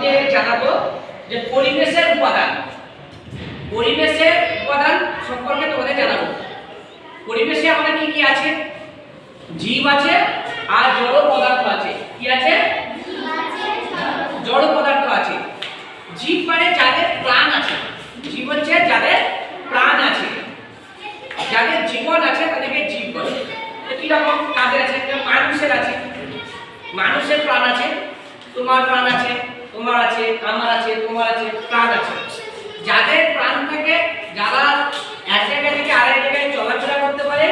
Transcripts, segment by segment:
তোমাদের জানাব যে পরিবেশের উপাদান পরিবেশের উপাদান সম্পর্কে তোমাদের জানাব। পরিবেশে আমাদের কি কি আছে? জীব আছে আর জড় পদার্থ আছে। কি আছে? জড় পদার্থ আছে। জীব মানে যাদের প্রাণ আছে। জীব হচ্ছে যাদের প্রাণ আছে। যাদের জীবন আছে তাদেরকে জীব বলে। কীরকম? তাদের আছে মানুষের আছে। মানুষের প্রাণ আছে, তোমার প্রাণ আছে। তোমার আছে, আমার আছে, তোমার আছে প্রাণ আছে? যাদের প্রাণ থাকে যারা এক জায়গা থেকে আরেক জায়গায় চলাফেরা করতে পারে,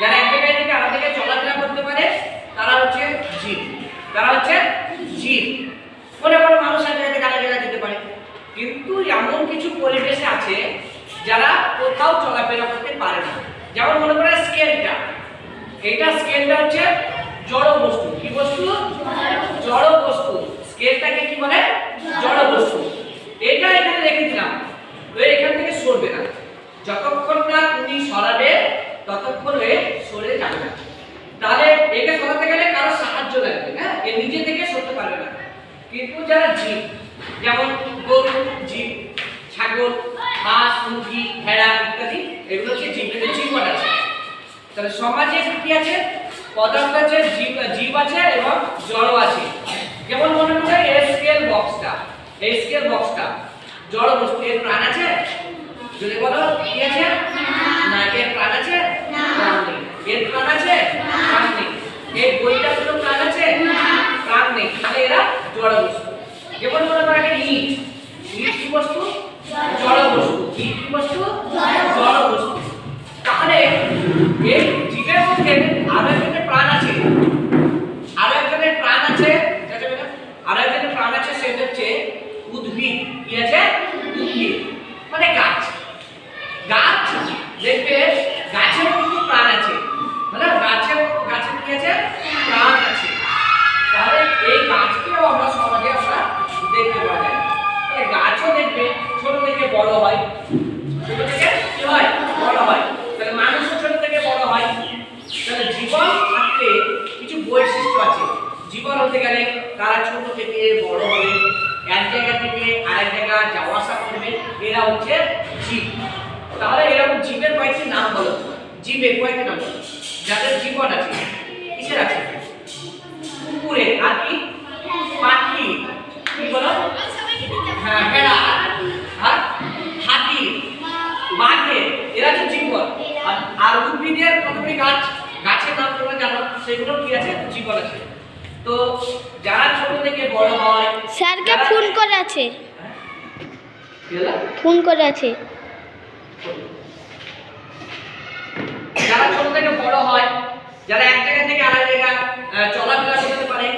যারা এক জায়গায় থেকে আরেক জায়গায় চলাফেরা করতে পারে, তারা হচ্ছে জীব। তারা হচ্ছে জীব। মনে করো মানুষ এক জায়গা থেকে আরেক জায়গায় যেতে পারে। কিন্তু এমন কিছু পরিবেশে আছে যারা কোথাও চলাফেরা করতে পারে না। যেমন মনে করে স্কেলটা। এটা স্কেলটা হচ্ছে জড় বস্তু কি বস্তু? জড় বস্তু স্কেলটাকে কি বলে? জড় বস্তু এটা এখানে রেখে দিলাম। তো এখান থেকে সরবে না। যতক্ষণ না তুমি সরাবে, ততক্ষণ এ সরে যাবে না। তাহলে একে সরাতে গেলে কারও সাহায্য লাগবে হ্যাঁ এ নিজে থেকে সরতে পারবে না। কিন্তু যারা জীব, যেমন গরু, জীব, ছাগল, হাঁস, মুরগি, ভেড়া ইত্যাদি, এগুলো হচ্ছে জীব। এদের জীবন আছে। তাহলে সমাজে কি আছে? পদার্থ আছে, জীব জীব আছে এবং জড় আছে। যেমন মনে করে এই স্কেল বক্সটা এই স্কেল বক্সটা জড় বস্তু এর প্রাণ আছে? যদি বলো কি আছে? না। এর প্রাণ আছে? নেই। এর প্রাণ আছে? প্রাণ নেই। এর বইটা কোনো প্রাণ আছে? প্রাণ নেই। তাহলে এরা জড় বস্তু। যেমন মনে করো একটা ইট। ইট কি বস্তু? জড় বস্তু। ইট কি বস্তু? জড় বস্তু। তাহলে এই জীবের মধ্যে আরও একজনের প্রাণ আছে আরও একজনের প্রাণ আছে যাচ্ছে বেটা? আরও একজনের প্রাণ আছে সেটা হচ্ছে উদ্ভিদ কি আছে উদ্ভিদ মানে গাছ গাছ দেখবে গাছের কিন্তু প্রাণ আছে মানে গাছের গাছের কি আছে প্রাণ আছে তাহলে এই গাছকেও আমরা সমাজে আমরা দেখতে পাওয়া যায় তাহলে গাছও দেখবে ছোট থেকে বড় হয়। ছোট থেকে কি হয়? বড় হয়। তাহলে মানুষও ছোট থেকে বড় হয়। তাহলে জীবন থাকতে কিছু বৈশিষ্ট্য আছে। জীবন হতে গেলে তারা ছোট থেকে বড় হবে। এক জায়গা থেকে আরেক জায়গা যাওয়া আসা করবে। এরা হচ্ছে জীব। তাহলে এরকম জীবের কয়েকটি নাম বলো। জীবের কয়েকটি নাম বলো। যাদের জীবন আছে কিসের আছে? কুকুরের আর কি? পাখি। কি বলো? হ্যাঁ ভেড়া আর হাতি বাঘের এরা হচ্ছে জীবন। আর- উদ্ভিদের কতগুলি গাছ গাছের নাম তোমরা জানো সেগুলো কি আছে? জীবন আছে। তো যারা ছোট থেকে বড় হয় স্যারকে যারা- ফোন করে আছে। ফোন করে আছে। যারা ছোট থেকে বড় হয় যারা এক জায়গা থেকে আরেক জায়গা চলাফেরা করতে পারে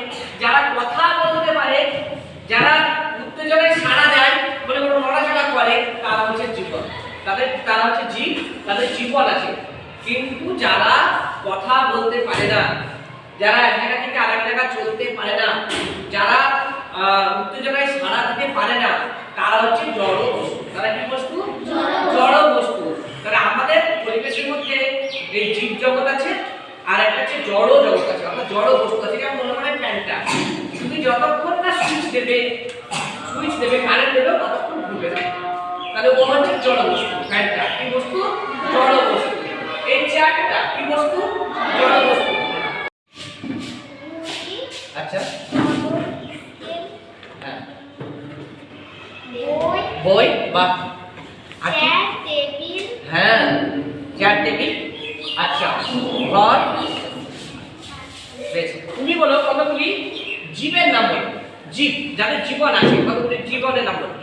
যারা কথা বলতে পারে যারা উত্তেজনায় সাড়া দেয় বলে কোনো নড়াচড়া করে তারা হচ্ছে জীবন তাদের তারা হচ্ছে জীব তাদের জীবন আছে। কিন্তু যারা কথা বলতে পারে না যারা এক জায়গা থেকে আরেক জায়গা চলতে পারে না যারা উত্তেজনায় সাড়া দিতে পারে না তারা হচ্ছে জড় বস্তু। তারা কি বস্তু? জড় বস্তু। তাহলে আমাদের পরিবেশের মধ্যে এই জীব জগৎ আছে আর একটা হচ্ছে জড় জগৎ আছে। অর্থাৎ জড় বস্তু আছে যেমন মনে হয় ফ্যানটা। তুমি যতক্ষণ না সুইচ দেবে সুইচ দেবে কারেন্ট দেবে ততক্ষণ ঘুরবে না। তাহলে ও হচ্ছে জড় বস্তু ফ্যানটা কি বস্তু জড় বস্তু এই চেয়ারটা কি বস্তু জড় বস্তু আচ্ছা। হ্যাঁ। বই। বা হ্যাঁ চেয়ার টেবিল আচ্ছা ঘর। তুমি বলো কতগুলি জীবের নাম বলো। জীব যাদের জীবন আছে কতগুলি জীবনের নাম বলো।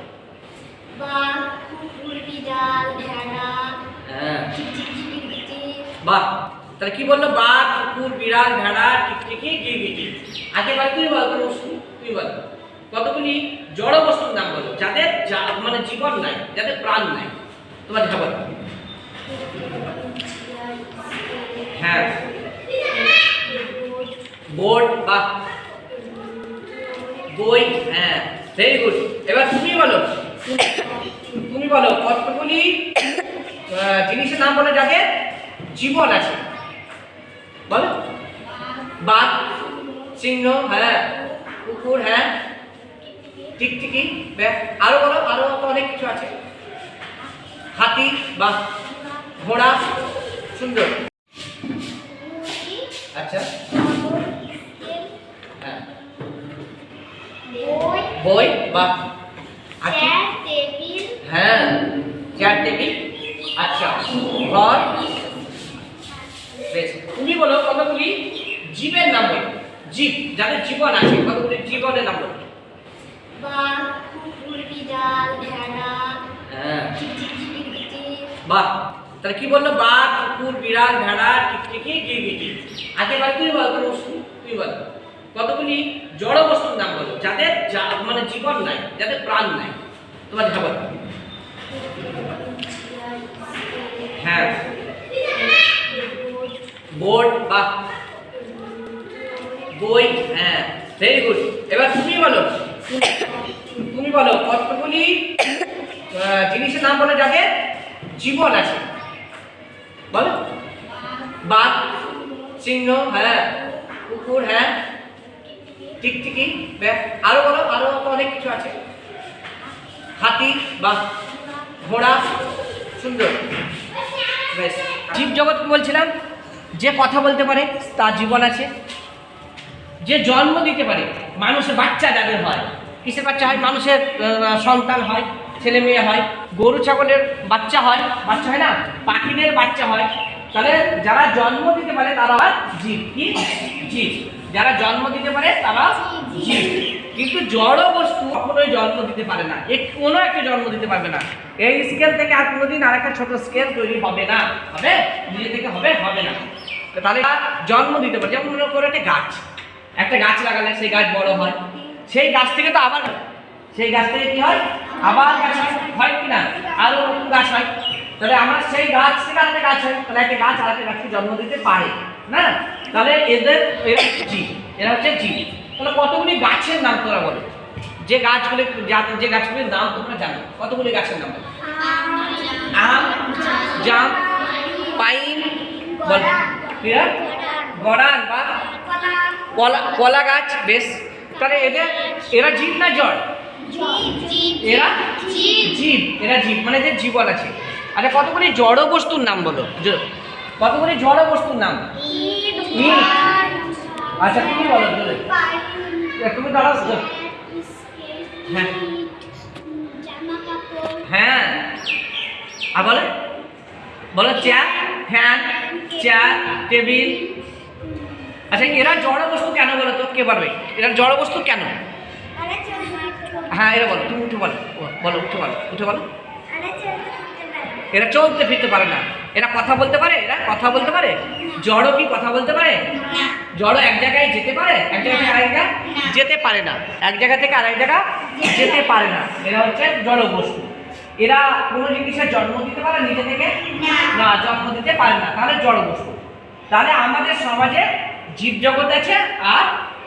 হ্যাঁ। বাহ। তাহলে কি বলল? বাঘ, কুকুর, বিড়াল, ভেড়া, টিকটিকি, গিরগিটি। আগে বার তুই বল তোর তুমি তুই বল। কতগুলি জড় বস্তুর নাম বলো? যাদের মানে জীবন নাই, যাদের প্রাণ নাই। তোমার খবর হ্যাঁ। বোর্ড বা বই হ্যাঁ। ভেরি গুড এবার তুমি বলো। তুমি বলো, কতগুলি জিনিসের নাম বলে যাদের জীবন আছে? বলো। বাঘ সিংহ হ্যাঁ কুকুর হ্যাঁ টিকটিকি আরও বলো আরও অনেক কিছু আছে। হাতি বা ঘোড়া সুন্দর। আচ্ছা। হ্যাঁ। বই বা আর কি চেয়ার টেবিল হ্যাঁ চেয়ার টেবিল আচ্ছা ঘর বেশ তুমি বলো কতগুলি জীবের নাম বলো। জীব যাদের জীবন আছে কতগুলি জীবনের নাম বলো। হ্যাঁ। বাহ তাহলে কি বলল? বাঘ কুকুর বিড়াল ভেড়া টিকটিকি গিরগিটি একেবারে তুই বল কোনো বস্তু তুই বল। কতগুলি জড় বস্তুর নাম বলো যাদের মানে জীবন নাই যাদের প্রাণ নাই। তোমার ঝাবল হ্যাঁ। বোর্ড বা বই হ্যাঁ ভেরি গুড এবার তুমি বলো তুমি বলো, কতগুলি জিনিসের নাম বলো যাদের জীবন আছে। বলো। বাঘ, সিংহ হ্যাঁ কুকুর হ্যাঁ টিকটিকি আরও বলো, আরও অনেক কিছু আছে। হাতি, বা ঘোড়া, সুন্দর। বেশ জীব জগৎ বলছিলাম, যে কথা বলতে পারে, তার জীবন আছে। যে জন্ম দিতে পারে, মানুষের বাচ্চা যাদের হয়, কিসের বাচ্চা হয়? মানুষের সন্তান হয়, ছেলে মেয়ে হয়, গরু, ছাগলের বাচ্চা হয় বাচ্চা হয় না? পাখিদের বাচ্চা হয়। তাহলে যারা জন্ম দিতে পারে, তারা জীব। কি? জীব। যারা জন্ম দিতে পারে, তারা জীব। কিন্তু জড় বস্তু কখনোই জন্ম দিতে পারে না। এ কোনো একটা জন্ম দিতে পারবে না। এই স্কেল থেকে আর কোনোদিন আর একটা ছোট স্কেল তৈরি হবে না। হবে? নিজে থেকে হবে? হবে না। তাহলে জন্ম দিতে পারে। যেমন মনে করো একটা গাছ। একটা গাছ লাগালে সেই গাছ বড় হয়। সেই গাছ থেকে তো আবার সেই গাছ থেকে কি হয়? আবার গাছ হয়। কি না? আরও নতুন গাছ হয়। তাহলে আমার সেই গাছ থেকে আরেকটা গাছ হয়। তাহলে একটা গাছ আরেকটা গাছকে জন্ম দিতে পারে। না? তাহলে এদের, এরা জীব। এরা হচ্ছে জীব। তাহলে কতগুলি গাছের নাম তোরা বলো। যে গাছগুলি যা- যে গাছগুলির নাম তোমরা জানো। কতগুলি গাছের নাম আম, জাম, পাইন, বল। গড়ান বা কলা কলা গাছ বেশ। তাহলে এদের এরা জীব না জড়? এরা জীব এরা জীব মানে যে জীবন আছে। আচ্ছা কতগুলি জড় বস্তুর নাম বলো? কতগুলি জড় বস্তুর নাম? আচ্ছা তুমি বলো তুমি। দাঁড়াও। হ্যাঁ। হ্যাঁ। আর বলে। বলো চেয়ার ফ্যান চেয়ার টেবিল। আচ্ছা এরা জড় বস্তু কেন বলো তো? কে পারবে এরা জড় বস্তু কেন? হ্যাঁ এরা বলো তুমি উঠে বলো বলো উঠে বলো উঠে বলো। এরা চলতে ফিরতে পারে না। এরা কথা বলতে পারে? এরা কথা বলতে পারে? জড় কি কথা বলতে পারে? জড় এক জায়গায় যেতে পারে? এক জায়গা থেকে আরেক জায়গায় যেতে পারে না। এক জায়গা থেকে আরেক জায়গা? যেতে পারে না। এরা হচ্ছে জড় বস্তু। এরা কোনো জিনিসের জন্ম দিতে পারে নিজে থেকে? না জন্ম দিতে পারে না। তাহলে জড় বস্তু। তাহলে আমাদের সমাজে জীব জগৎ আছে আর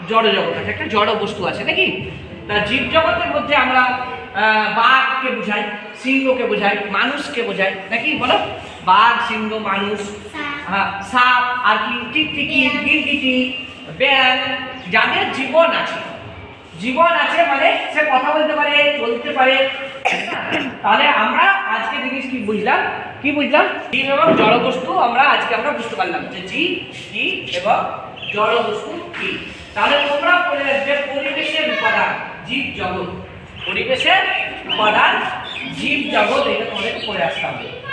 জড় জগৎ আছে একটা জড় বস্তু আছে নাকি? তা জীব জগতের মধ্যে আমরা বাঘকে বোঝাই সিংহকে বোঝাই মানুষকে বোঝাই নাকি বলো? বাঘ সিংহ মানুষ হ্যাঁ, সাপ আর কি টিকটিকি গিরগিটি ব্যাং যাদের জীবন আছে। জীবন আছে মানে সে কথা বলতে পারে চলতে পারে। তাহলে আমরা আজকে জিনিস কি বুঝলাম? কি বুঝলাম? জীব এবং জড় বস্তু আমরা আজকে আমরা বুঝতে পারলাম যে জীব কি এবং জড় বস্তু কি? তাহলে তোমরা বলে আসবে পরিবেশের উপাদান, জীব জগৎ। পরিবেশের উপাদান, জীব জগৎ, এটা তোমাদের পড়ে আসতে হবে।